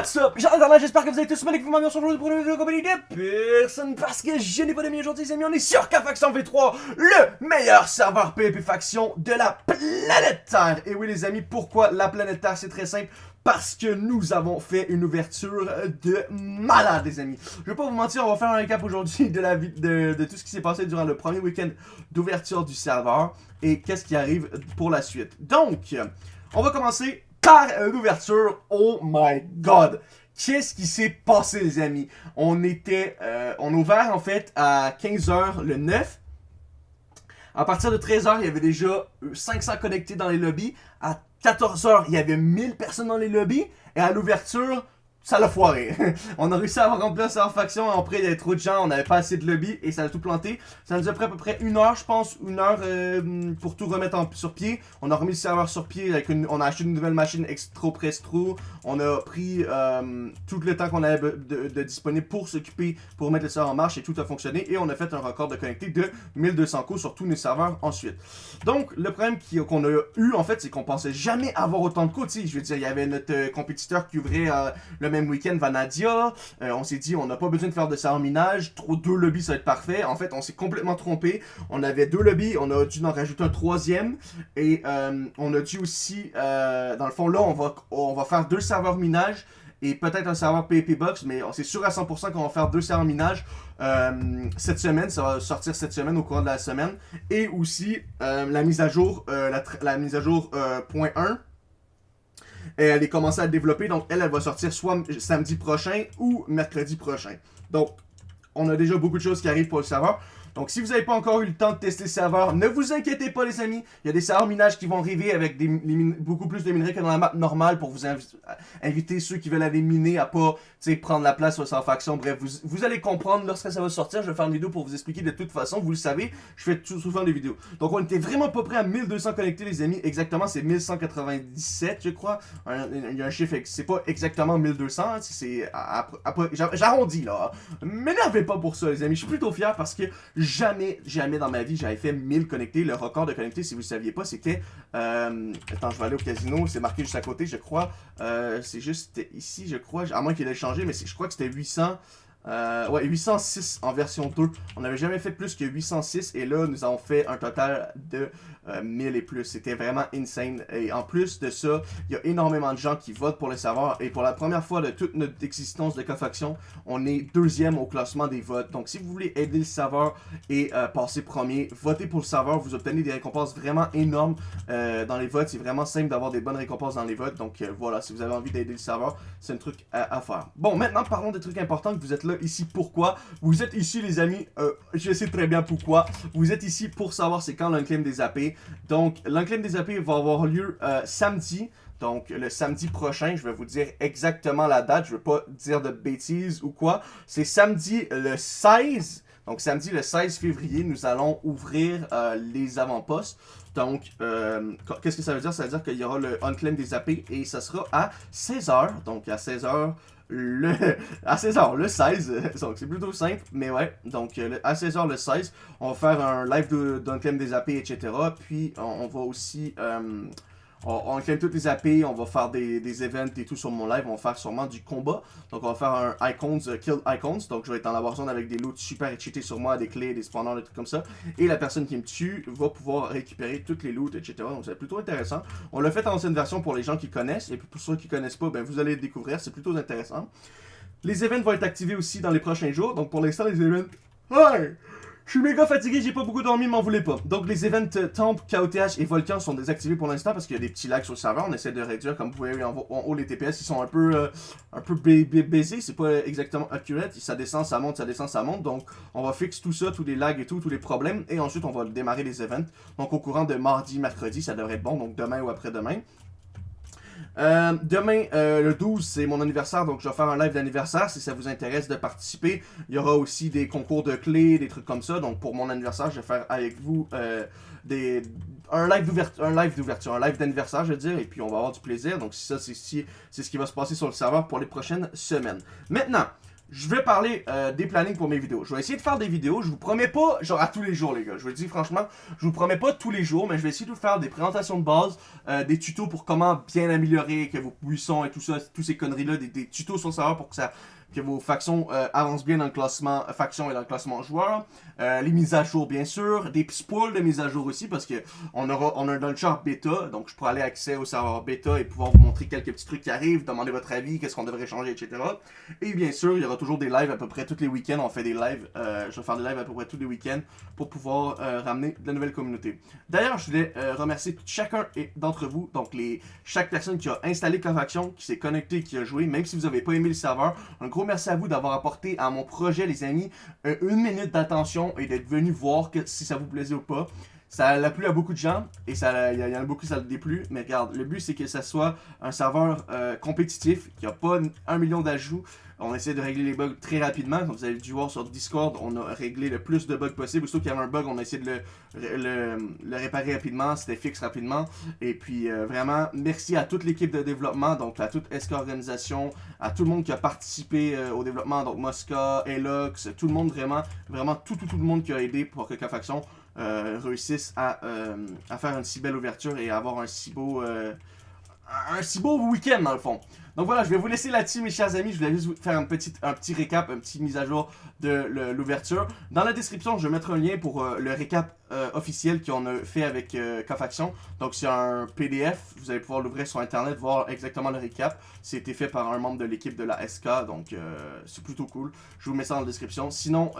What's up? J'espère que vous allez tous mal et que vous m'avez aujourd'hui pour une vidéo compagnie de personne parce que je n'ai pas d'amis aujourd'hui les amis, on est sur K-Faction V3, le meilleur serveur PvP faction de la planète Terre. Et oui les amis, pourquoi la planète Terre? C'est très simple, parce que nous avons fait une ouverture de malade les amis. Je vais pas vous mentir, on va faire un récap aujourd'hui de, la de, de tout ce qui s'est passé durant le premier week-end d'ouverture du serveur et qu'est-ce qui arrive pour la suite. Donc, on va commencer par une ouverture. Oh my god! Qu'est-ce qui s'est passé, les amis? On était... Euh, on ouvert, en fait, à 15h le 9. À partir de 13h, il y avait déjà 500 connectés dans les lobbies. À 14h, il y avait 1000 personnes dans les lobbies. Et à l'ouverture, ça l'a foiré. on a réussi à remplir sa faction, après il y avait trop de gens, on n'avait pas assez de lobby et ça a tout planté. Ça nous a pris à peu près une heure, je pense, une heure euh, pour tout remettre sur pied. On a remis le serveur sur pied, on a acheté une nouvelle machine Extro Prestro. On a pris euh, tout le temps qu'on avait de, disponible pour s'occuper, pour mettre le serveur en marche et tout a fonctionné. Et on a fait un record de connecté de 1200 coups sur tous nos serveurs ensuite. Donc, le problème qu'on a eu, en fait, c'est qu'on pensait jamais avoir autant de coups. Je veux dire, il y avait notre euh, compétiteur qui ouvrait le même week-end Vanadia. Euh, on s'est dit, on n'a pas besoin de faire de ça en minage. Trop, deux lobbies, ça va être parfait. En fait, on s'est complètement trompé. On avait deux lobbies, on a dû en rajouter un troisième. Et euh, on a dû aussi, euh, dans le fond, là, on va, on va faire deux serveurs minage et peut-être un serveur PvP Box, mais c'est sûr à 100% qu'on va faire deux serveurs minage cette semaine, ça va sortir cette semaine au cours de la semaine, et aussi la mise à jour, la, mise à jour point 1, elle est commencée à développer, donc elle, elle va sortir soit samedi prochain ou mercredi prochain. Donc, on a déjà beaucoup de choses qui arrivent pour le serveur. Donc, si vous n'avez pas encore eu le temps de tester le serveur, ne vous inquiétez pas, les amis. Il y a des serveurs minages qui vont arriver avec beaucoup plus de minerais que dans la map normale pour vous inviter ceux qui veulent aller miner à pas prendre la place sur sa faction. Bref, vous, allez comprendre lorsque ça va sortir. Je vais faire une vidéo pour vous expliquer de toute façon. Vous le savez, je fais souvent des vidéos. Donc, on était vraiment pas prêt à 1200 connectés, les amis. Exactement, c'est 1197, je crois. Il y a un chiffre, c'est pas exactement 1200. Hein, c'est J'arrondis, là. M'énervez pas pour ça, les amis. Je suis plutôt fier parce que Jamais, jamais dans ma vie, j'avais fait 1000 connectés. Le record de connectés, si vous ne saviez pas, c'était... Euh, attends, je vais aller au casino. C'est marqué juste à côté, je crois. Euh, c'est juste ici, je crois. À moins qu'il ait changé, mais je crois que c'était 800... Euh, ouais, 806 en version 2. On n'avait jamais fait plus que 806 et là, nous avons fait un total de 1000 euh, et plus. C'était vraiment insane. Et en plus de ça, il y a énormément de gens qui votent pour le serveur et pour la première fois de toute notre existence de Cofaction, on est deuxième au classement des votes. Donc si vous voulez aider le serveur et euh, passer premier, votez pour le serveur. Vous obtenez des récompenses vraiment énormes dans les votes. C'est vraiment simple d'avoir des bonnes récompenses dans les votes. Donc voilà, si vous avez envie d'aider le serveur, c'est un truc à, à, faire. Bon, maintenant parlons des trucs importants que vous êtes là ici pourquoi? Vous êtes ici les amis, euh, je sais très bien pourquoi. Vous êtes ici pour savoir c'est quand l'unclaim des AP. Donc l'unclaim des AP va avoir lieu euh, samedi. Donc, le samedi prochain, je vais vous dire exactement la date. Je ne veux pas dire de bêtises ou quoi. C'est samedi le 16. Donc, samedi le 16 février, nous allons ouvrir euh, les avant-postes. Donc, qu'est-ce que ça veut dire? Ça veut dire qu'il y aura le unclaim des AP et ça sera à 16h. Donc, à 16h, le, à 16h le 16, donc c'est plutôt simple, mais ouais, donc euh, à 16h le 16, on va faire un live d'un thème des AP, etc. Puis on, va aussi euh, on, on claim toutes les AP, on va faire des, des events et tout sur mon live, on va faire sûrement du combat. Donc on va faire un Icons, euh, Kill Icons, donc je vais être dans la Warzone avec des loots super cheatés sur moi, des clés, des spawners, des trucs comme ça. Et la personne qui me tue va pouvoir récupérer toutes les loots, etc. Donc c'est plutôt intéressant. On l'a fait en ancienne version pour les gens qui connaissent, et pour ceux qui connaissent pas, ben vous allez le découvrir, c'est plutôt intéressant. Les events vont être activés aussi dans les prochains jours, donc pour l'instant les events... Ouais je suis méga fatigué, j'ai pas beaucoup dormi, m'en voulez pas. Donc les events euh, Temple, KOTH et Volcan sont désactivés pour l'instant parce qu'il y a des petits lags sur le serveur. On essaie de réduire, comme vous voyez en, haut, les TPS, ils sont un peu, euh, un peu baisés. C'est pas exactement accurate. Ça descend, ça monte, ça descend, ça monte. Donc on va fixer tout ça, tous les lags et tout, tous les problèmes. Et ensuite on va démarrer les events. Donc au courant de mardi, mercredi, ça devrait être bon. Donc demain ou après-demain. Euh, demain, euh, le 12, c'est mon anniversaire, donc je vais faire un live d'anniversaire si ça vous intéresse de participer. Il y aura aussi des concours de clés, des trucs comme ça. Donc pour mon anniversaire, je vais faire avec vous euh, des, un live d'ouverture, un live d'ouverture, un live d'anniversaire, je veux dire, et puis on va avoir du plaisir. Donc ça, c'est ce qui va se passer sur le serveur pour les prochaines semaines. Maintenant, je vais parler euh, des plannings pour mes vidéos. Je vais essayer de faire des vidéos. Je vous promets pas, genre à tous les jours, les gars. Je vous le dis franchement, je vous promets pas tous les jours, mais je vais essayer de vous faire des présentations de base, euh, des tutos pour comment bien améliorer que vos buissons et tout ça, tous ces conneries-là, des, des, tutos sur le serveur pour que ça que vos factions euh, avancent bien dans le classement euh, faction et dans le classement joueur. Euh, les mises à jour, bien sûr. Des spoils de mises à jour aussi, parce que on aura on a un launcher bêta, donc je pourrai aller accès au serveur bêta et pouvoir vous montrer quelques petits trucs qui arrivent, demander votre avis, qu'est-ce qu'on devrait changer, etc. Et bien sûr, il y aura toujours des lives à peu près tous les week-ends. On fait des lives, je vais faire des lives à peu près tous les week-ends pour pouvoir ramener de la nouvelle communauté. D'ailleurs, je voulais remercier chacun d'entre vous, donc les chaque personne qui a installé Cofaction, qui s'est connecté, qui a joué, même si vous n'avez pas aimé le serveur. Un gros merci à vous d'avoir apporté à mon projet, les amis, une minute d'attention et d'être venu voir si ça vous plaisait ou pas. Ça l'a plu à beaucoup de gens et il y, en a beaucoup ça l'a déplu. Mais regarde, le but c'est que ça soit un serveur euh, compétitif, qui a pas un million d'ajouts. On essaie de régler les bugs très rapidement. Comme vous avez dû voir sur Discord, on a réglé le plus de bugs possible. Surtout qu'il y avait un bug, on a essayé de le, réparer rapidement. C'était fixe rapidement. Et puis euh, vraiment, merci à toute l'équipe de développement, donc à toute SK Organisation, à tout le monde qui a participé euh, au développement, donc Mosca, Elox, tout le monde vraiment, vraiment tout, tout, tout le monde qui a aidé pour que K-Faction euh, réussissent à, euh, à, faire une si belle ouverture et avoir un si beau, euh, un si beau week-end dans le fond. Donc voilà, je vais vous laisser là-dessus mes chers amis, je voulais juste vous faire un petit, un petit récap, un petit mise à jour de l'ouverture. Dans la description, je vais mettre un lien pour le récap officiel qu'on a fait avec euh, Donc c'est un PDF, vous allez pouvoir l'ouvrir sur internet, voir exactement le récap. C'était fait par un membre de l'équipe de la SK, donc c'est plutôt cool. Je vous mets ça dans la description. Sinon,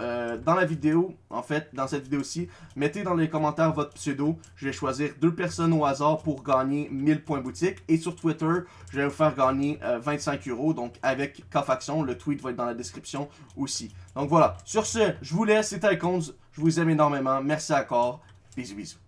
dans la vidéo, en fait, dans cette vidéo-ci, mettez dans les commentaires votre pseudo. Je vais choisir deux personnes au hasard pour gagner 1000 points boutique. Et sur Twitter, je vais vous faire gagner 25 euh, euros. Donc avec K-Faction, le tweet va être dans la description aussi. Donc voilà, sur ce, je vous laisse, c'était Icons. Je vous aime énormément. Merci encore. Bisous, bisous.